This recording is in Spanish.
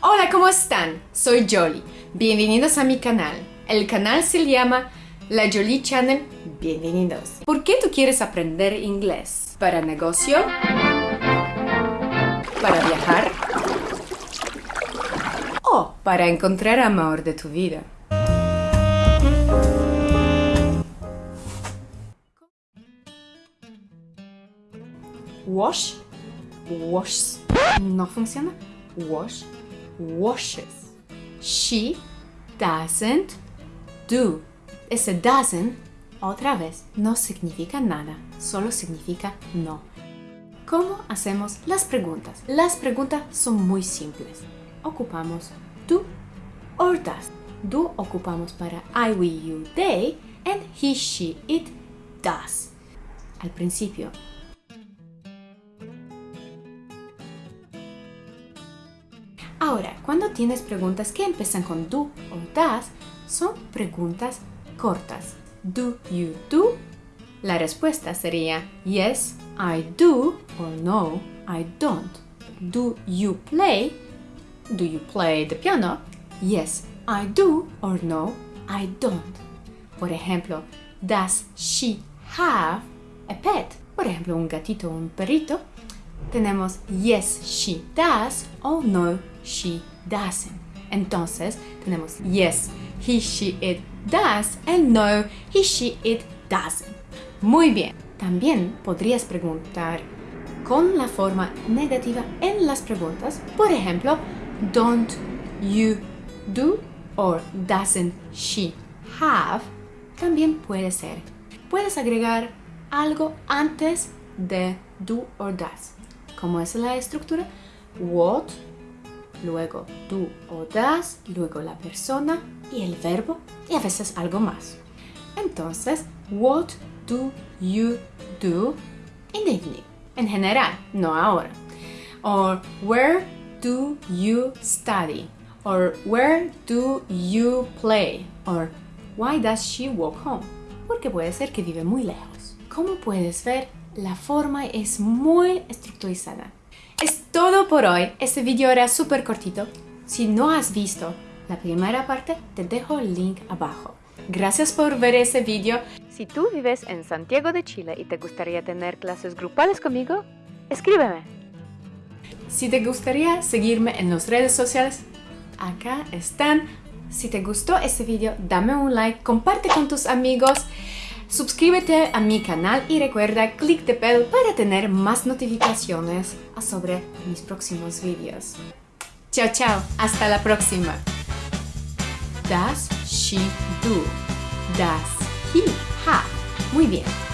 Hola, ¿cómo están? Soy Jolly. Bienvenidos a mi canal. El canal se llama La Jolie Channel. Bienvenidos. ¿Por qué tú quieres aprender inglés? ¿Para negocio? ¿Para viajar? ¿O para encontrar amor de tu vida? Wash, washes. No funciona. Wash, washes. She doesn't do. Ese doesn't, otra vez, no significa nada, solo significa no. ¿Cómo hacemos las preguntas? Las preguntas son muy simples. Ocupamos do or does. Do ocupamos para I, we, you, they, and he, she, it, does. Al principio, Ahora, cuando tienes preguntas que empiezan con do o does, son preguntas cortas. Do you do? La respuesta sería yes, I do or no, I don't. Do you play? Do you play the piano? Yes, I do or no, I don't. Por ejemplo, does she have a pet? Por ejemplo, un gatito o un perrito. Tenemos yes, she does o no, she doesn't. Entonces tenemos yes, he, she, it does and no, he, she, it doesn't. Muy bien. También podrías preguntar con la forma negativa en las preguntas. Por ejemplo, don't you do or doesn't she have. También puede ser. Puedes agregar algo antes de do or does. ¿Cómo es la estructura? What, luego do o does, luego la persona y el verbo y a veces algo más. Entonces, what do you do in the evening? En general, no ahora. Or where do you study? Or where do you play? Or why does she walk home? Porque puede ser que vive muy lejos. Como puedes ver, la forma es muy estructurizada. Es todo por hoy. Este video era súper cortito. Si no has visto la primera parte, te dejo el link abajo. Gracias por ver ese video. Si tú vives en Santiago de Chile y te gustaría tener clases grupales conmigo, escríbeme. Si te gustaría seguirme en las redes sociales, acá están. Si te gustó este video, dame un like, comparte con tus amigos, suscríbete a mi canal y recuerda clic de bell para tener más notificaciones sobre mis próximos videos. Chao, chao. Hasta la próxima. Does she do? Does he have? Muy bien.